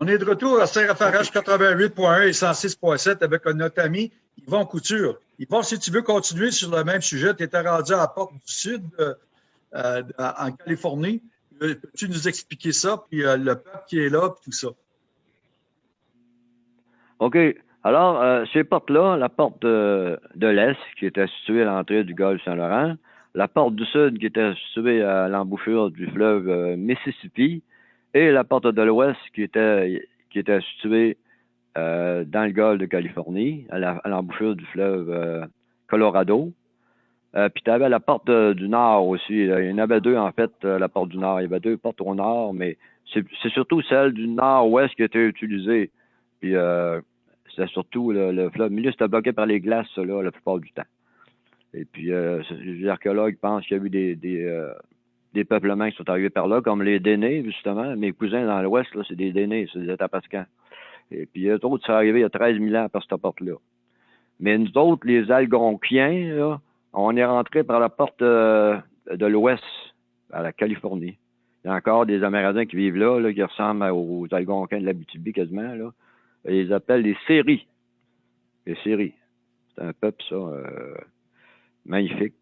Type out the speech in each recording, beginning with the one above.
On est de retour à CRFRH 88.1 et 106.7 avec notre ami Yvon Couture. Yvon, si tu veux continuer sur le même sujet, tu étais rendu à la porte du Sud euh, euh, en Californie. Peux-tu nous expliquer ça, puis euh, le peuple qui est là, puis tout ça? OK. Alors, ces portes-là, la porte de, l'Est, qui était située à l'entrée du golfe Saint-Laurent, la porte du Sud, qui était située à l'embouchure du fleuve Mississippi, et la porte de l'Ouest, qui était, qui était située dans le golfe de Californie, à l'embouchure du fleuve Colorado. Euh, puis tu avais la porte du nord aussi. Il y en avait deux, en fait, euh, la porte du nord. Il y avait deux portes au nord, mais c'est surtout celle du nord-ouest qui était utilisée. Puis euh, c'était surtout le, fleuve. Le milieu, c'était bloqué par les glaces, là, la plupart du temps. Et puis, les archéologues pensent qu'il y a eu des, des, peuplements qui sont arrivés par là, comme les Dénés, justement. Mes cousins dans l'ouest, là, c'est des Dénés, c'est des Atapascans. Et puis, eux autres, ça arrivé il y a 13 000 ans par cette porte-là. Mais nous autres, les Algonquiens, là, on est rentré par la porte euh, de l'ouest, à la Californie. Il y a encore des Amérindiens qui vivent là, là qui ressemblent aux Algonquins de l'Abitibi quasiment. Là. ils les appellent les Séries. Les Séries. C'est un peuple, ça, euh, magnifique.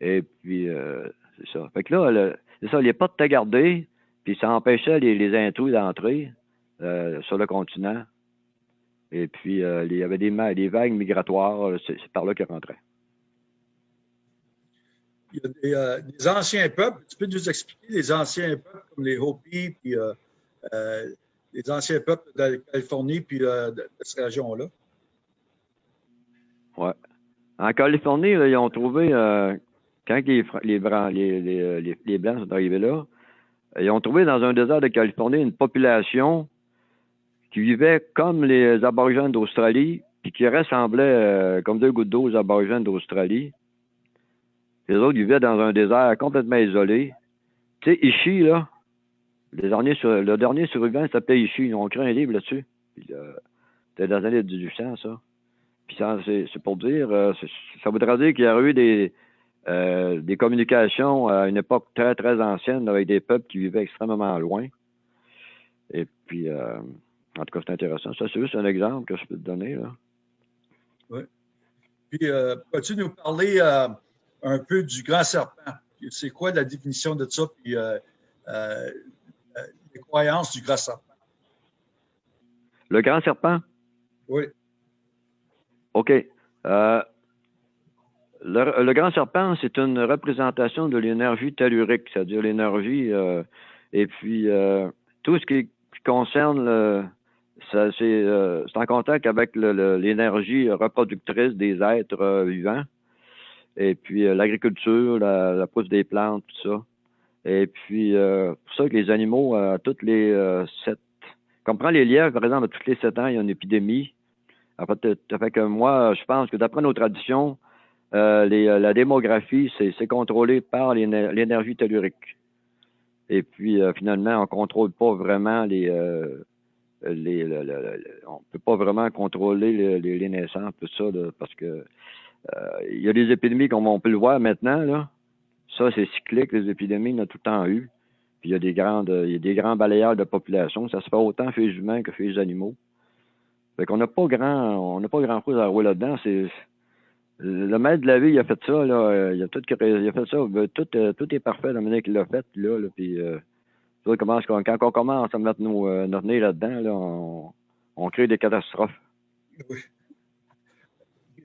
Et puis, euh, c'est ça. Fait que là, c'est ça, les portes étaient gardées, puis ça empêchait les, les intrus d'entrer sur le continent. Et puis, il y avait des, des vagues migratoires, c'est par là qu'ils rentraient il y a euh, des, anciens peuples. Tu peux nous expliquer les anciens peuples comme les Hopis, puis euh, euh, les anciens peuples de la Californie, puis de, cette région-là? Oui. En Californie, ils ont trouvé, quand les, les, les, les, Blancs sont arrivés là, ils ont trouvé dans un désert de Californie une population qui vivait comme les aborigènes d'Australie, puis qui ressemblait comme deux gouttes d'eau aux aborigènes d'Australie. Les autres, vivaient dans un désert complètement isolé. Tu sais, Ishi, là, le dernier, survivant s'appelait Ishi. Ils ont écrit un livre là-dessus. Euh, C'était dans les années 1800, ça. Puis c'est pour dire, euh, ça voudrait dire qu'il y a eu des, euh, des communications à une époque très, très ancienne avec des peuples qui vivaient extrêmement loin. Et puis, euh, en tout cas, c'est intéressant. Ça, c'est juste un exemple que je peux te donner. Là. Oui. Puis, peux-tu nous parler un peu du grand serpent? C'est quoi la définition de ça, puis euh, euh, les croyances du grand serpent? Le grand serpent? Oui. OK. Euh, le, grand serpent, c'est une représentation de l'énergie tellurique, c'est-à-dire l'énergie, et puis tout ce qui, concerne le, c'est en contact avec l'énergie reproductrice des êtres vivants et puis euh, l'agriculture, la, pousse des plantes, tout ça. Et puis, euh, pour ça que les animaux, à toutes les euh, sept... Comme prend les lièvres, par exemple, à tous les sept ans, il y a une épidémie. En fait, ça fait que moi, je pense que d'après nos traditions, euh, les, la démographie, c'est contrôlé par l'énergie tellurique. Et puis, finalement, on contrôle pas vraiment les... les, on peut pas vraiment contrôler les, les naissances, tout ça, parce que euh, il y a des épidémies comme on peut le voir maintenant, là. Ça, c'est cyclique, les épidémies, il y en a tout le temps eu. Puis il y a des grandes, il y a des grands balayeurs de population. Ça se fait autant chez les humains que chez les animaux. Fait qu'on n'a pas grand, on n'a pas grand chose à rouler là-dedans. Le maître de la vie, il a fait ça, là. Il a tout, il a fait ça. Tout, euh, tout est parfait la manière qu'il l'a fait, là, là. Puis, euh, quand on commence à mettre nos, euh, notre nez là-dedans, là, on, on crée des catastrophes. Oui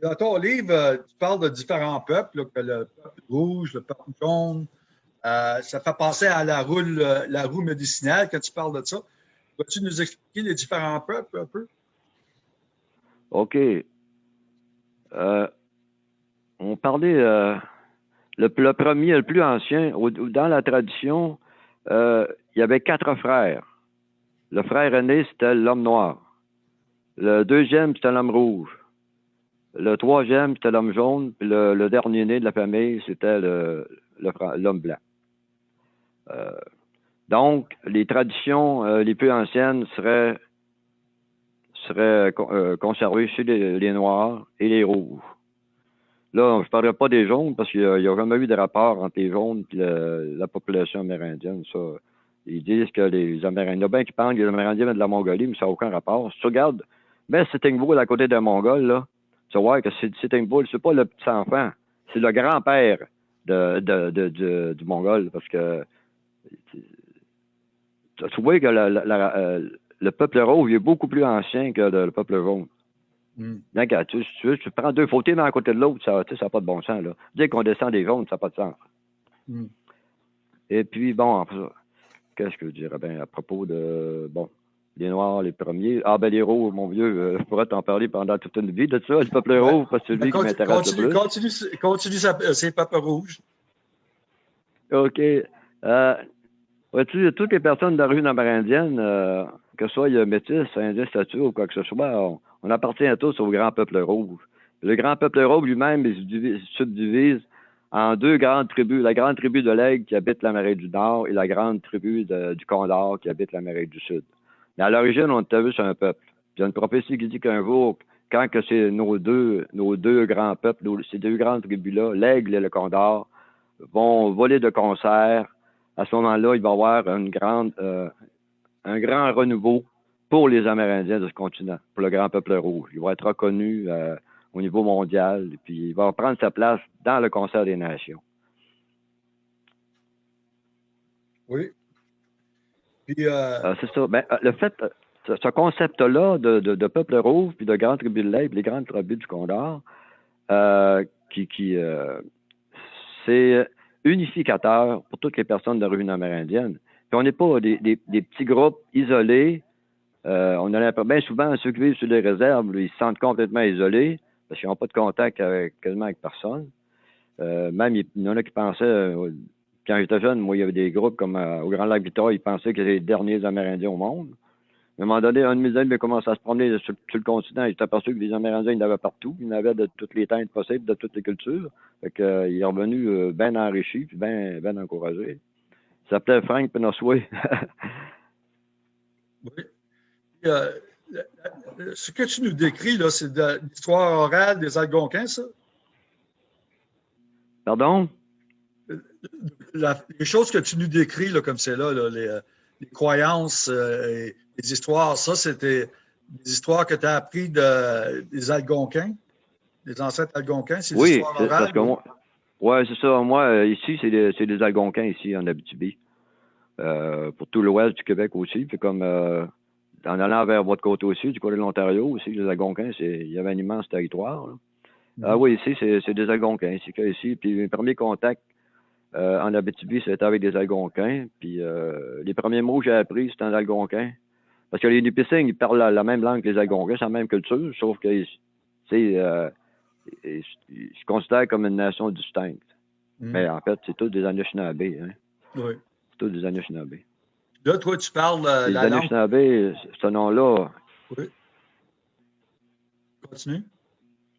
dans ton livre, euh, tu parles de différents peuples, que le peuple rouge, le peuple jaune. Euh, ça fait penser à la roue, la roue médicinale quand tu parles de ça. Peux-tu nous expliquer les différents peuples un peu? OK. Euh, on parlait, le, premier, le plus ancien, dans la tradition, il y avait quatre frères. Le frère aîné, c'était l'homme noir. Le deuxième, c'était l'homme rouge. Le troisième, c'était l'homme jaune, puis le, dernier né de la famille, c'était l'homme blanc. Euh, donc, les traditions euh, les plus anciennes seraient, seraient euh, conservées chez les, Noirs et les Rouges. Là, je ne parlerai pas des jaunes parce qu'il n'y a, jamais eu de rapport entre les jaunes et la population amérindienne. Ça, ils disent que les Amérindiens, bien qui pensent que les Amérindiens viennent de la Mongolie, mais ça n'a aucun rapport. Si tu regardes, ben Sitting Bull à côté des Mongols, là, tu vois que Sitting Bull, c'est pas le petit enfant, c'est le grand-père de, du Mongol, parce que tu vois que euh, le peuple rouge est beaucoup plus ancien que le, peuple jaune. Mm. Tu, tu, tu, prends deux photos l'un à côté de l'autre, ça n'a pas de bon sens. Là. Dès qu'on descend des jaunes, ça n'a pas de sens. Mm. Et puis, bon, qu'est-ce que je dirais? Bien à propos de, bon, les Noirs, les premiers. Ah, ben les rouges, mon vieux, euh, je pourrais t'en parler pendant toute une vie de ça, le peuple rouge, parce que c'est lui ben, qui m'intéresse le plus. Continue, continue euh, ces peuples rouges. OK. Euh, vois-tu, toutes les personnes de la rue amérindienne, euh, que ce soit métis, indien, statut ou quoi que ce soit, on, appartient à tous au grand peuple rouge. Le grand peuple rouge lui-même se subdivise en deux grandes tribus. La grande tribu de l'Aigle qui habite l'Amérique du Nord et la grande tribu du Condor qui habite l'Amérique du Sud. Mais à l'origine, on était vu sur un peuple. il y a une prophétie qui dit qu'un jour, quand que c'est nos deux, nos deux grands peuples, ces deux grandes tribus-là, l'Aigle et le Condor, vont voler de concert, à ce moment-là, il va y avoir euh, un grand renouveau pour les Amérindiens de ce continent, pour le grand peuple rouge. Il va être reconnu euh, au niveau mondial, et puis il va prendre sa place dans le concert des nations. Oui. Puis, euh, c'est ça. Ben, le fait, ce concept-là de, peuple rouge, puis de grande tribu de l'Aigle, les grandes tribus du Condor, qui, qui c'est unificateur pour toutes les personnes de la revue amérindienne. Puis on n'est pas des, petits groupes isolés. Euh, on a bien souvent ceux qui vivent sur les réserves, ils se sentent complètement isolés parce qu'ils n'ont pas de contact avec, quasiment avec personne. Euh, même il y en a qui pensaient, euh, quand j'étais jeune, moi, il y avait des groupes comme au Grand Lac Victoria, ils pensaient que c'était les derniers Amérindiens au monde. À un moment donné, un de mes amis a commencé à se promener sur, le continent. Il s'est aperçu que les Amérindiens, il y en avait partout. Il y en de toutes les teintes possibles, de toutes les cultures. Fait que, euh, il est revenu euh, bien enrichi, bien ben encouragé. Il s'appelait Frank Penosway. oui. Euh, ce que tu nous décris, là, c'est de l'histoire orale des Algonquins, ça? Pardon? les choses que tu nous décris, là, comme c'est là, les, les, croyances et les histoires, ça, c'était des histoires que tu as apprises de, des Algonquins, des ancêtres Algonquins, c'est oui, histoires orales? Oui, c'est ça. Moi, euh, ici, c'est des, des, Algonquins, ici, en Abitibi. Euh, pour tout l'ouest du Québec aussi. Puis comme euh, en allant vers votre côté aussi, du côté de l'Ontario aussi, les Algonquins, il y avait un immense territoire. Ah mhm. oui, ici, c'est des Algonquins. Ici, ici. Puis mes premiers contacts en Abitibi, c'était avec des Algonquins. Puis les premiers mots que j'ai appris, c'était en Algonquin. Parce que les Nipissings, ils parlent la, même langue que les Algonquins, c'est la même culture, sauf que euh, ils, se considèrent comme une nation distincte. Hmm. Mais en fait, c'est tous des Anishinaabe. Hein? Oui. C'est tous des Anishinaabe. Là, toi, tu parles euh, les la Anishinaabe, ce nom-là. Oui. Continue.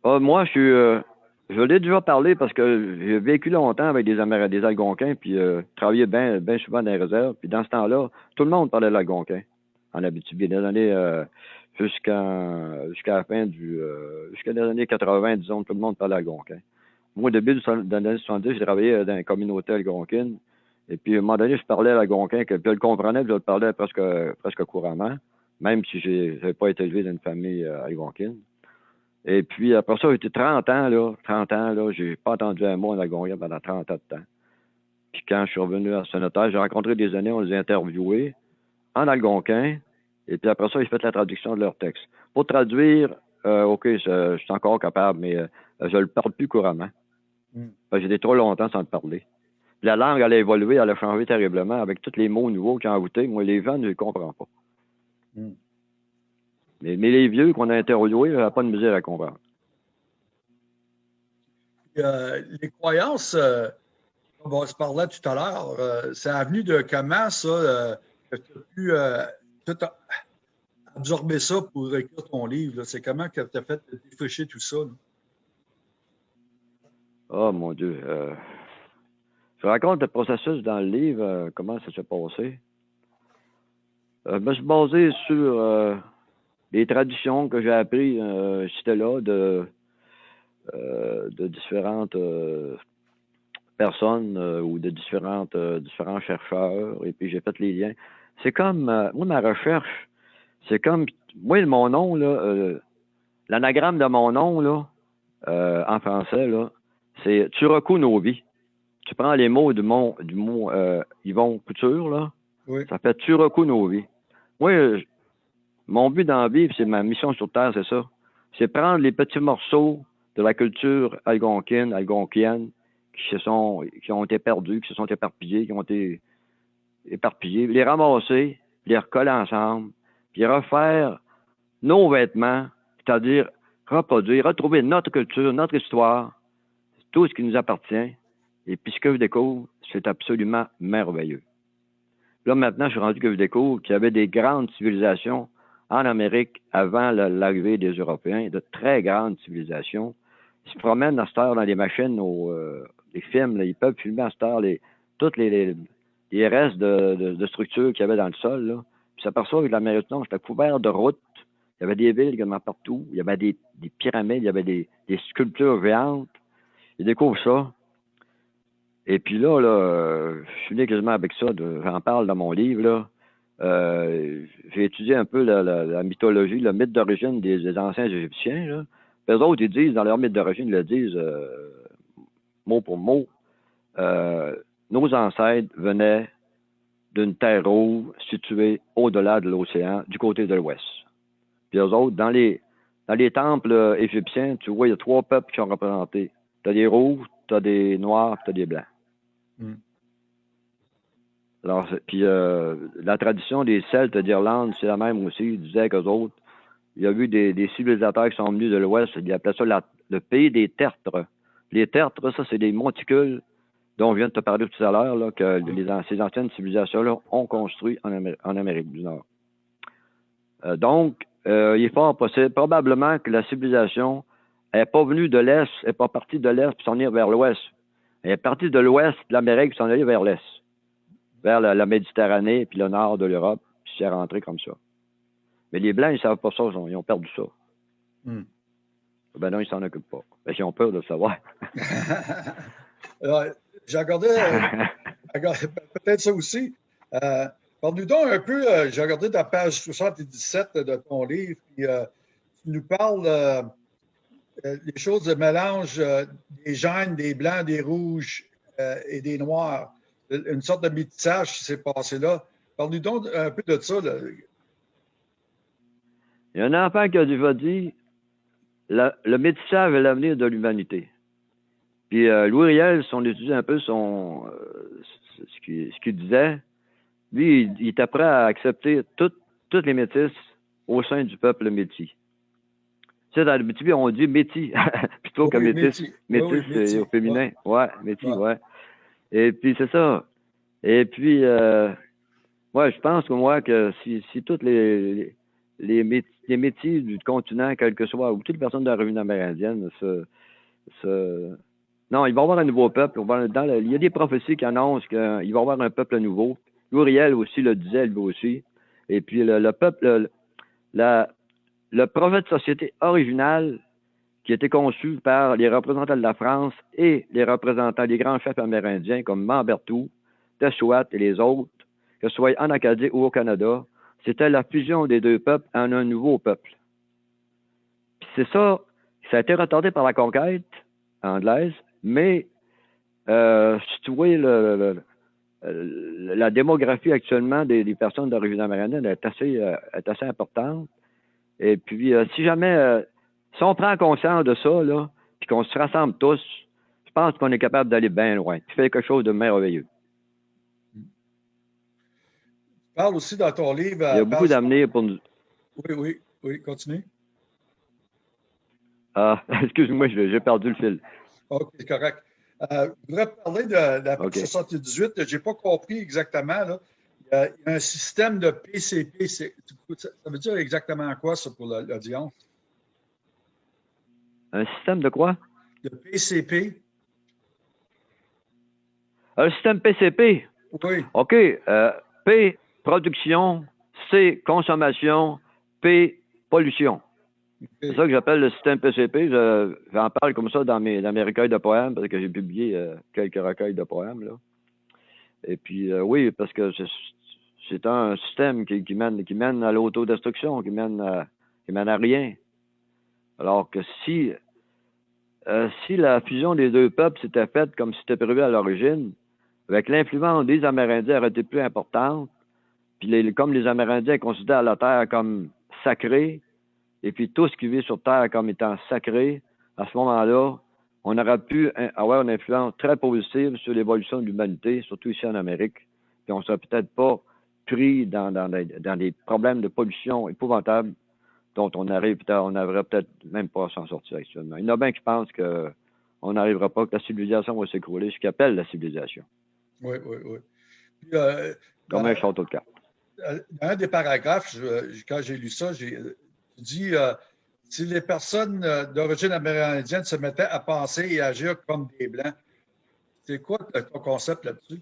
Ah, moi, je suis. Euh, je l'ai déjà parlé parce que j'ai vécu longtemps avec des des Algonquins, puis euh, travaillé bien ben souvent dans les réserves. Puis dans ce temps-là, tout le monde parlait l'Algonquin en Abitibi. Des années euh, jusqu'à la fin du jusqu'à les années 80, disons, tout le monde parlait algonquin. Moi, au début des années 70, j'ai travaillé dans une communauté algonquine. Et puis, à un moment donné, je parlais à l'algonquin, que je le comprenais, je le parlais presque, presque couramment, même si je n'avais pas été élevé dans une famille euh, algonquine. Et puis, après ça, j'étais 30 ans, là, 30 ans, là, j'ai pas entendu un mot en algonquin pendant 30 ans de temps. Puis quand je suis revenu à Sonata, j'ai rencontré des années, on les a interviewés en algonquin, et puis après ça, ils fait la traduction de leur texte. Pour traduire, euh, OK, je, suis encore capable, mais euh, je ne le parle plus couramment. Mm. J'étais trop longtemps sans le parler. La langue, elle a évolué, elle a changé terriblement avec tous les mots nouveaux qui ont ajouté. Moi, les gens, je ne les comprends pas. Mm. Mais, les vieux qu'on a n'y a pas de misère à comprendre. Euh, les croyances, on se parlait tout à l'heure, c'est venu de comment ça tu as pu euh, absorber ça pour écrire ton livre? C'est comment que tu as fait défricher tout ça? Oh mon Dieu. Euh, je raconte le processus dans le livre, euh, comment ça s'est passé? je me suis basé sur les traditions que j'ai apprises, c'était là, de, de différentes personnes ou de différentes, différents chercheurs, et puis j'ai fait les liens. C'est comme, moi, ma recherche, c'est comme, moi, mon nom, là, l'anagramme de mon nom, là, en français, là, c'est Turoku Novi. Tu prends les mots du mot, du mot Yvon Couture, là, ça fait Turoku Novi. Moi, mon but dans la vie, c'est ma mission sur Terre, c'est ça. C'est prendre les petits morceaux de la culture algonquine, algonquienne, qui se sont, qui ont été perdus, qui se sont éparpillés, qui ont été éparpillés, les ramasser, les recoller ensemble, puis refaire nos vêtements, c'est-à-dire reproduire, retrouver notre culture, notre histoire, tout ce qui nous appartient. Et puis ce que je découvre, c'est absolument merveilleux. Là, maintenant, je suis rendu que je découvre qu'il y avait des grandes civilisations en Amérique avant l'arrivée des Européens, de très grandes civilisations. Ils se promènent à cette heure dans les machines, aux, euh, les films, ils peuvent filmer à cette heure les, les, restes de, structures qu'il y avait dans le sol. Là. Puis s'aperçoit que l'Amérique du Nord, c'était couvert de routes. Il y avait des villes également partout. Il y avait des, des pyramides, il y avait des, des sculptures géantes. Ils découvrent ça. Et puis là, là je suis né quasiment avec ça. J'en parle dans mon livre. Euh, j'ai étudié un peu la, mythologie, le mythe d'origine des, anciens Égyptiens. Là. Eux autres, ils disent, dans leur mythe d'origine, ils le disent euh, mot pour mot. Euh, nos ancêtres venaient d'une terre rouge située au-delà de l'océan, du côté de l'ouest. Puis eux autres, dans les, dans les temples égyptiens, tu vois, il y a trois peuples qui sont représentés. Tu as des rouges, tu as des noirs, tu as des blancs. Hmm. Alors, puis euh, la tradition des Celtes d'Irlande, c'est la même aussi. Ils disaient qu'eux autres, il y a eu des, des, civilisateurs qui sont venus de l'Ouest, ils appelaient ça le pays des tertres. Les tertres, ça, c'est des monticules dont on vient de te parler tout à l'heure, que les, ces anciennes civilisations-là ont construit en, Amérique du Nord. Euh, donc, euh, il est fort possible, probablement que la civilisation n'est pas venue de l'Est, n'est pas partie de l'Est pour s'en aller vers l'Ouest. Elle est partie de l'Ouest de l'Amérique pour s'en aller vers l'Est vers la, Méditerranée puis le nord de l'Europe, puis c'est rentré comme ça. Mais les Blancs, ils ne savent pas ça, ils ont perdu ça. Hmm. Ben non, ils s'en occupent pas. Ben, ils ont peur de le savoir. j'ai regardé, euh, peut-être ça aussi. Euh, Parle-nous donc un peu, euh, j'ai regardé ta page 77 de ton livre, puis euh, tu nous parles des choses de mélange des jeunes, des blancs, des rouges et des noirs une sorte de métissage qui s'est passé là. Parle-nous donc un peu de ça. Il y a un enfant qui a dit le métissage est l'avenir de l'humanité. Puis euh, Louis Riel, si on étudie un peu son, euh, ce qu'il disait, lui, il, était prêt à accepter toutes les métisses au sein du peuple métis. Tu sais, dans le métis, on dit métis plutôt que métis. Métis, c'est au féminin. Ouais, métis, ouais. Et puis, c'est ça. Et puis, euh, moi, je pense que moi, que si, si toutes les, les, les, métiers du continent, quel que soit, ou toutes les personnes de la revue amérindienne, se, se, non, il va y avoir un nouveau peuple. Dans il y a des prophéties qui annoncent qu'il va y avoir un peuple nouveau. Uriel aussi le disait, lui aussi. Et puis, le, peuple, le, la, le projet de société original qui était conçu par les représentants de la France et les représentants des grands chefs amérindiens comme Mambertou, Tessouat et les autres, que ce soit en Acadie ou au Canada, c'était la fusion des deux peuples en un nouveau peuple. c'est ça, ça a été retardé par la conquête anglaise, mais euh, si tu vois la démographie actuellement des, personnes d'origine amérindienne est assez, euh, est assez importante. Et puis, euh, si jamais euh, si on prend conscience de ça, là, puis qu'on se rassemble tous, je pense qu'on est capable d'aller bien loin, Tu fais quelque chose de merveilleux. Tu parles aussi dans ton livre. Il y a beaucoup d'avenir pour nous. Oui, oui, oui, continue. Ah, excuse-moi, j'ai perdu le fil. OK, correct. Euh, je voudrais parler de, la page 78. Je n'ai pas compris exactement. Là. Il, y a, un système de PCP. Ça veut dire exactement quoi, ça, pour l'audience? Un système de quoi? De PCP. Un système PCP? Oui. OK. Euh, P, production. C, consommation. P, pollution. C'est ça que j'appelle le système PCP. J'en parle comme ça dans mes, dans mes recueils de poèmes, parce que j'ai publié euh, quelques recueils de poèmes. Là. Et puis, euh, oui, parce que c'est un système qui, mène, à l'autodestruction, qui mène à, rien. Alors que si, euh, si la fusion des deux peuples s'était faite comme c'était prévu à l'origine, avec l'influence des Amérindiens aurait été plus importante, puis comme les Amérindiens considèrent la Terre comme sacrée, et puis tout ce qui vit sur Terre comme étant sacré, à ce moment-là, on aurait pu avoir une influence très positive sur l'évolution de l'humanité, surtout ici en Amérique. Puis on serait peut-être pas pris dans, dans, dans, des problèmes de pollution épouvantables dont on arrive peut-être, on n'arriverait peut-être même pas à s'en sortir actuellement. Il y en a bien qui pensent qu'on n'arrivera pas, que la civilisation va s'écrouler, ce qu'ils appellent la civilisation. Oui, oui, oui. euh, Comme un château de cartes. Dans un des paragraphes, quand j'ai lu ça, j'ai dit euh, si les personnes euh, d'origine amérindienne se mettaient à penser et agir comme des Blancs, c'est quoi ton concept là-dessus?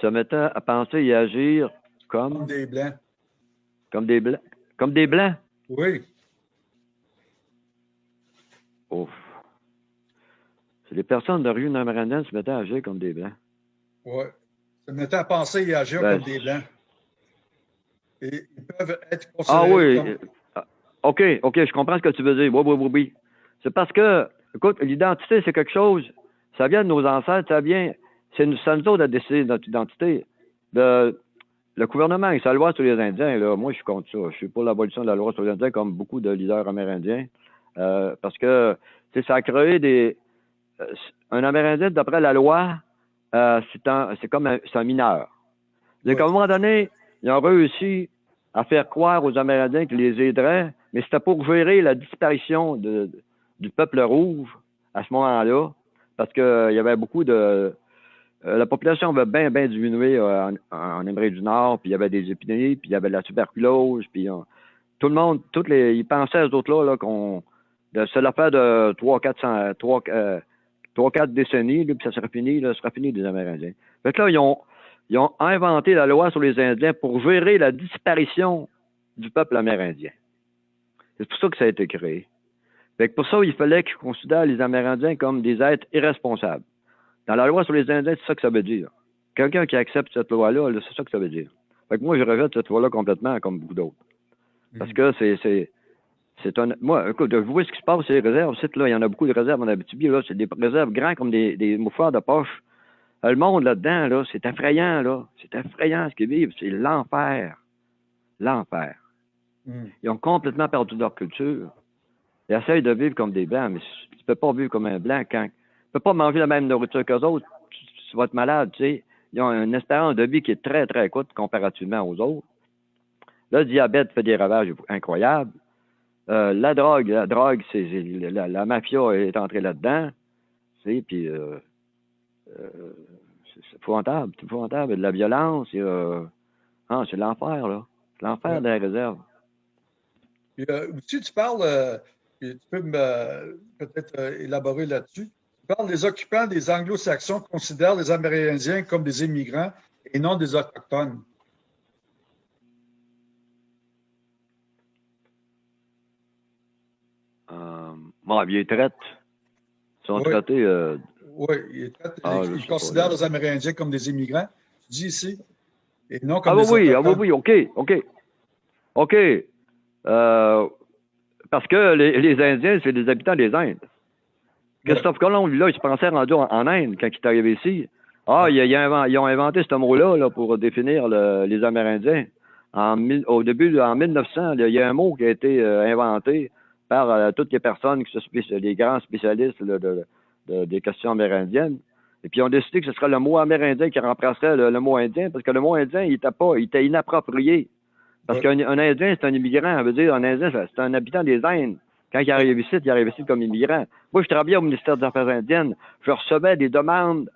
Se mettaient à penser et agir comme... Comme des Blancs. Comme des Blancs? Comme des Blancs? Oui. Ouf. Si les personnes d'origine amérindienne se mettaient à agir comme des Blancs. Oui. Se mettaient à penser et agir ben, comme des Blancs. Et ils peuvent être Ah oui. Ah, OK, OK, je comprends ce que tu veux dire. Oui, oui, oui, oui. C'est parce que, écoute, l'identité, c'est quelque chose, ça vient de nos ancêtres, ça vient, c'est nous, nous autres à décider de notre identité. Le, le gouvernement et sa loi sur les Indiens, là, moi, je suis contre ça. Je suis pour l'abolition de la loi sur les Indiens, comme beaucoup de leaders amérindiens, euh, parce que, ça a créé des... Euh, un Amérindien, d'après la loi, euh, c'est comme un, un mineur. Donc, à un moment donné, ils ont réussi à faire croire aux Amérindiens qu'ils les aideraient, mais c'était pour gérer la disparition de, du peuple rouge à ce moment-là, parce qu'il y avait beaucoup de... Euh, la population avait bien, bien diminué euh, en, Amérique du Nord, puis il y avait des épidémies, puis il y avait de la tuberculose, puis tout le monde, toutes les, ils pensaient aux autres là, là qu'on... C'est l'affaire de 3 400, 3, 3 4 décennies, puis ça serait fini, ça serait fini des Amérindiens. Fait que là, ils ont, ils ont inventé la loi sur les Indiens pour gérer la disparition du peuple amérindien. C'est pour ça que ça a été créé. Fait pour ça, il fallait qu'ils considèrent les Amérindiens comme des êtres irresponsables. Dans la loi sur les Indiens, c'est ça que ça veut dire. Quelqu'un qui accepte cette loi-là, c'est ça que ça veut dire. Fait que moi, je rejette cette loi-là complètement, comme beaucoup d'autres. Parce que c'est, c'est, un. Moi, écoute, vous voyez ce qui se passe sur les réserves. là, il y en a beaucoup de réserves en Abitibi. Là, c'est des réserves grands comme des, des de poche. Euh, le monde là-dedans, là, c'est effrayant, là. C'est effrayant ce qu'ils vivent. C'est l'enfer. L'enfer. Hmm. Ils ont complètement perdu leur culture. Ils essayent de vivre comme des blancs, mais tu peux pas vivre comme un blanc quand. Tu peux pas manger la même nourriture qu'eux autres. Tu, vas être malade, tu sais. Ils ont une espérance de vie qui est très, très courte comparativement aux autres. Le diabète fait des ravages incroyables. Euh, la drogue, la drogue, c'est la, mafia est entrée là-dedans. Tu sais, puis euh, euh, c'est épouvantable, c'est épouvantable. De la violence, il y a... ah, c'est l'enfer, là. C'est l'enfer ouais. de la réserve. Puis, tu parles, tu peux peut-être élaborer là-dessus. Tu parles des occupants des anglo-saxons considèrent les Amérindiens comme des immigrants et non des autochtones. Euh, bon, ils traitent. Ils sont traités oui, il, ah, considère les Amérindiens comme des immigrants. Tu dis ici. Et non comme ah, des oui, ah oui, oui, OK, OK. OK. Euh, parce que les, les Indiens, c'est des habitants des Indes. Christophe Colomb, lui, là, il se pensait rendu en, en, Inde quand il est arrivé ici. Ah, il, il a, ils ont inventé ce mot-là là, pour définir le, les Amérindiens. En, au début, en 1900, il y a un mot qui a été euh, inventé par euh, toutes les personnes, qui sont les grands spécialistes là, de, des questions amérindiennes. Et puis, ils ont décidé que ce serait le mot amérindien qui remplacerait le, mot indien, parce que le mot indien, il était pas, il était inapproprié. Parce qu'un Indien, c'est un immigrant. Ça veut dire, un Indien, c'est un habitant des Indes. Quand il arrive ici, il arrive ici comme immigrant. Moi, je travaillais au ministère des Affaires indiennes. Je recevais des demandes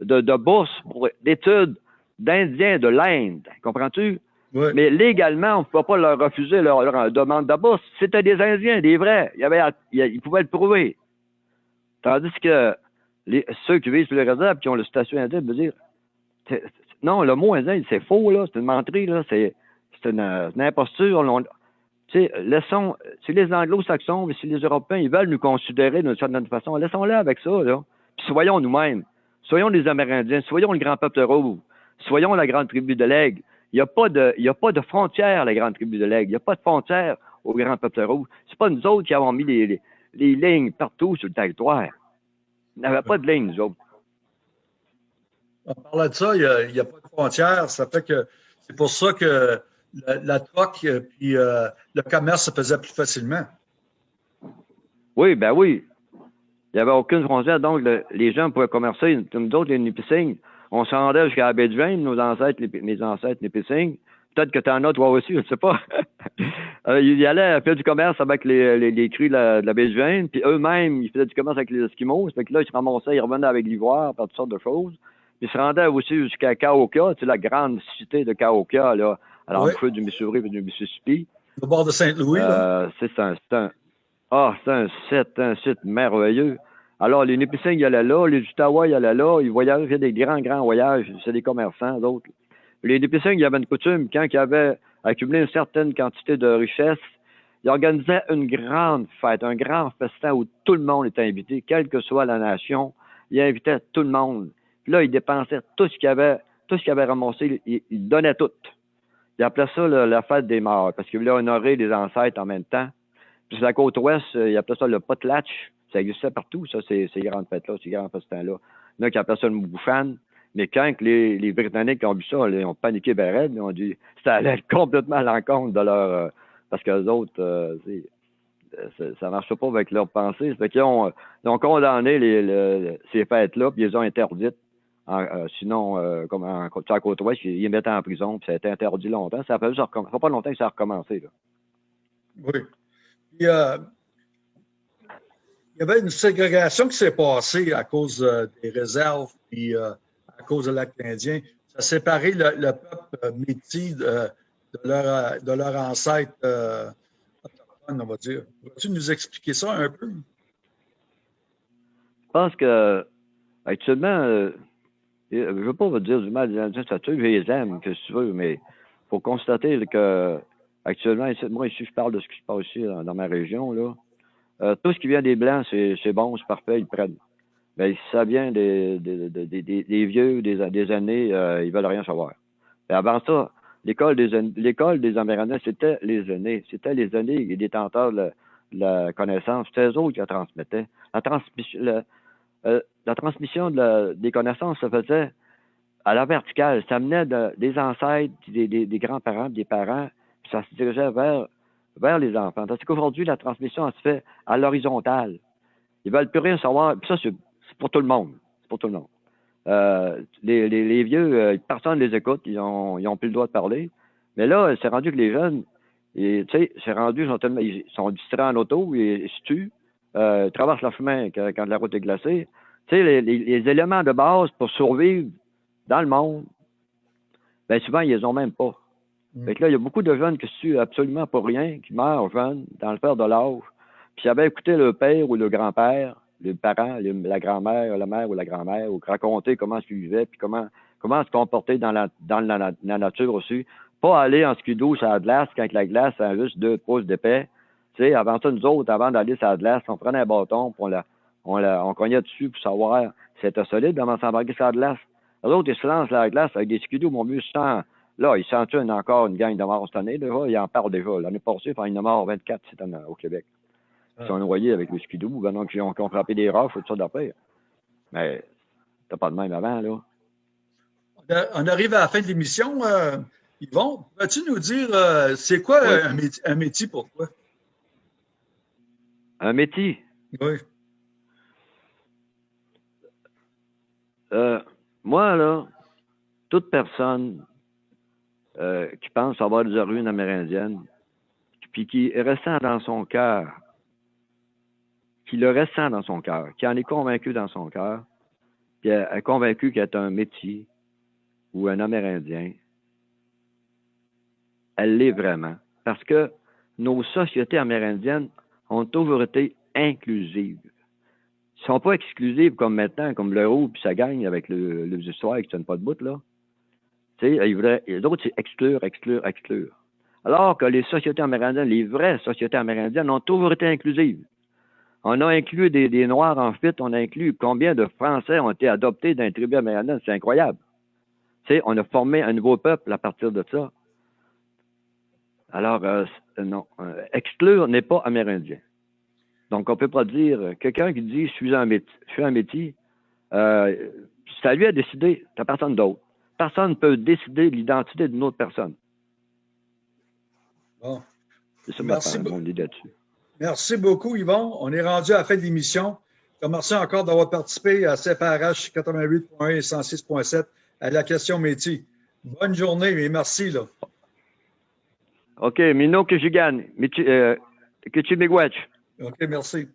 de, de bourse pour d'études d'Indiens de l'Inde. Comprends-tu? Mais légalement, on ne pouvait pas leur refuser leur, demande de bourse. C'était des Indiens, des vrais. Ils pouvaient le prouver. Tandis que les, ceux qui vivent sur les réserves qui ont le statut indien veulent dire non, le mot indien, c'est faux, là, c'est une menterie, là, c'est, une, une, imposture. Tu sais, laissons, si les anglo-saxons, si les Européens, ils veulent nous considérer d'une certaine façon, laissons-les avec ça, là. Puis soyons nous-mêmes. Soyons les Amérindiens, soyons le grand peuple rouge, soyons la grande tribu de l'aigle. Il n'y a pas de, il y a pas de la grande tribu de l'aigle. Il n'y a pas de frontière au grand peuple rouge. C'est pas nous autres qui avons mis les, lignes partout sur le territoire. Il n'y avait pas de lignes, nous autres. On parlait de ça, il n'y a, pas de frontière. Ça fait que c'est pour ça que la, la troque puis euh, le commerce se faisait plus facilement. Oui, ben oui. Il n'y avait aucune frontière, donc les gens pouvaient commercer. Nous autres, les Nipissing, on se rendait jusqu'à la baie de nos ancêtres, les, mes ancêtres Nipissing. Peut-être que tu en as toi aussi, je ne sais pas. euh, ils allaient faire du commerce avec les, les, les crues de la, de baie de puis eux-mêmes, ils faisaient du commerce avec les Esquimaux. Fait que là, ils se ramassaient, ils revenaient avec l'ivoire, par toutes sortes de choses. Ils se rendaient aussi jusqu'à Kaoka, la grande cité de Kaoka, là, l'embouchure oui. du Missouri et du Mississippi. Au bord de Saint-Louis, euh, C'est un, un, ah, c'est un site, un site merveilleux. Alors, les Nipissing, ils allaient là, les Ottawa, ils allaient là, ils voyageaient, ils des grands, grands voyages, c'est des commerçants, d'autres. Les Nipissing, il y avait une coutume, quand ils avaient accumulé une certaine quantité de richesses, ils organisaient une grande fête, un grand festin où tout le monde était invité, quelle que soit la nation. Ils invitaient tout le monde. Puis là, ils dépensaient tout ce qu'ils avaient, tout ce qu'ils avaient ramassé, ils, ils, donnaient tout. Ils appelaient ça la fête des morts, parce qu'ils voulaient honorer les ancêtres en même temps. Puis sur la côte ouest, ils appelaient ça le potlatch. Ça existait partout, ça, ces, grandes fêtes-là, ces grands festins-là. Il y en a qui appelaient ça le bouffan. Mais quand les, les, Britanniques ont vu ça, ils ont paniqué ben ils ont dit ça allait complètement à l'encontre de leur... Euh, parce que les autres, euh, ça ne marchait pas avec leurs pensées. Fait qu'ils ont, ils ont condamné les, les, ces fêtes-là, puis ils les ont interdites. En, euh, sinon, euh, comme en, sur la côte ouest, ils les mettaient en prison, puis ça a été interdit longtemps. Ça fait, ça fait pas longtemps que ça a recommencé. Là. Oui. Puis, euh, il y avait une ségrégation qui s'est passée à cause euh, des réserves, puis euh, à cause de l'acte indien. Ça a séparé le, le peuple métis de, de, leur, de leur ancêtre autochtone, on va dire. Vas-tu nous expliquer ça un peu? Je pense que actuellement, euh, je ne veux pas vous dire du mal des Indiens, ça tue, je les aime, que tu veux, mais il faut constater que actuellement, moi ici, je parle de ce qui se passe ici dans, ma région, là. Euh, tout ce qui vient des Blancs, c'est bon, c'est parfait, ils prennent. Mais si ça vient des, des, vieux, des, années, euh, ils veulent rien savoir. Et avant ça, l'école des Amérindiens, c'était les aînés. C'était les aînés, les détenteurs de la, connaissance. C'était eux qui la transmettaient. La transmission, euh, la transmission des connaissances se faisait à la verticale. Ça menait de, des ancêtres, des, grands-parents, des parents, puis ça se dirigeait vers les enfants. Parce qu'aujourd'hui, la transmission se fait à l'horizontale. Ils veulent plus rien savoir. Puis ça, c'est pour tout le monde. C'est pour tout le monde. Euh, les, vieux, euh, personne ne les écoute, ils ont, ils ont plus le droit de parler. Mais là, c'est rendu que les jeunes, tu sais, c'est rendu, ils sont, ils sont distraits en auto, ils, se tuent, euh, ils traversent le chemin quand, quand, la route est glacée. Tu sais, les, les, les, éléments de base pour survivre dans le monde, ben souvent, ils les ont même pas. Mm. Fait que là, il y a beaucoup de jeunes qui se tuent absolument pour rien, qui meurent jeunes, dans le père de l'âge. Puis s'ils avaient écouté le père ou le grand-père, les parents, les, la grand-mère, la mère ou la grand-mère, ou raconter comment ils vivaient, puis comment comment se comporter dans la dans la, la nature aussi. Pas aller en skidoo sur la glace quand la glace a juste deux pouces d'épais. Tu sais, avant ça, nous autres, avant d'aller sur la glace, on prenait un bâton, puis on la, on la, on cognait dessus pour savoir si c'était solide avant de s'embarquer sur la glace. Les autres, ils se lancent la glace avec des skidoos, mon mieux sang Là, il sentent une, encore une gang de morts cette année. Déjà, il en parle déjà. L'année passée, il y en a mort 24 cette année au Québec. Ils sont noyés avec le skidoo, ben, donc ils ont, ils frappé des roches, tout ça d'après. Mais t'as pas de même avant, là. On arrive à la fin de l'émission. Euh, Yvon, vas-tu nous dire, euh, c'est quoi oui. un, métier, un, métier, pour toi? Un métier? Oui. Euh, moi, là, toute personne euh, qui pense avoir des origines amérindiennes, puis qui ressent dans son cœur, qui le ressent dans son cœur, qui en est convaincu dans son cœur, qui est convaincu qu'il est un métier ou un Amérindien, elle l'est vraiment. Parce que nos sociétés amérindiennes ont toujours été inclusives. Ils ne sont pas exclusives comme maintenant, comme le roux, puis ça gagne avec le, les histoires qui ne pas de bout, là. Tu sais, les autres, c'est exclure, exclure, exclure. Alors que les sociétés amérindiennes, les vraies sociétés amérindiennes, ont toujours été inclusives. On a inclus des, Noirs en fuite, on a inclus combien de Français ont été adoptés dans les tribus amérindiennes. C'est incroyable. On a formé un nouveau peuple à partir de ça. Alors, euh, non, euh, exclure n'est pas amérindien. Donc, on ne peut pas dire, quelqu'un qui dit je suis un métier, je suis un métier, euh, c'est à lui à décider, t'as personne d'autre. Personne ne peut décider l'identité d'une autre personne. Bon. C'est ça Merci mon idée là-dessus. Merci beaucoup, Yvon. On est rendu à la fin de l'émission. Merci encore d'avoir participé à CFRH 88.1 et 106.7 à la question métier. Bonne journée et merci. Là. OK, Mino que je gagne. Que tu miigwech. OK, merci.